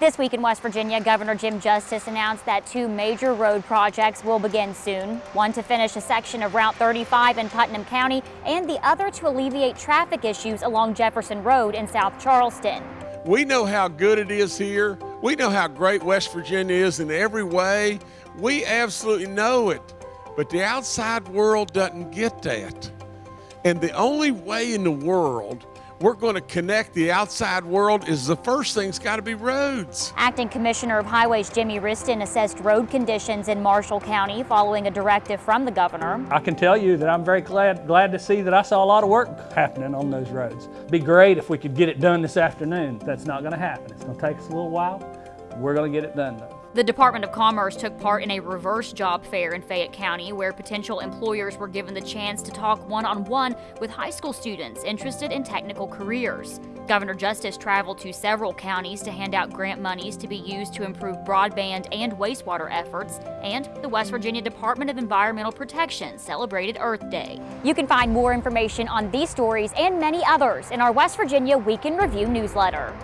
This week in West Virginia, Governor Jim Justice announced that two major road projects will begin soon. One to finish a section of Route 35 in Putnam County and the other to alleviate traffic issues along Jefferson Road in South Charleston. We know how good it is here. We know how great West Virginia is in every way. We absolutely know it. But the outside world doesn't get that. And the only way in the world we're going to connect the outside world is the first thing's got to be roads. Acting Commissioner of Highways Jimmy Wriston assessed road conditions in Marshall County following a directive from the governor. I can tell you that I'm very glad, glad to see that I saw a lot of work happening on those roads. It'd be great if we could get it done this afternoon. That's not going to happen. It's going to take us a little while. We're going to get it done though. The Department of Commerce took part in a reverse job fair in Fayette County where potential employers were given the chance to talk one on one with high school students interested in technical careers. Governor Justice traveled to several counties to hand out grant monies to be used to improve broadband and wastewater efforts, and the West Virginia Department of Environmental Protection celebrated Earth Day. You can find more information on these stories and many others in our West Virginia Week in Review newsletter.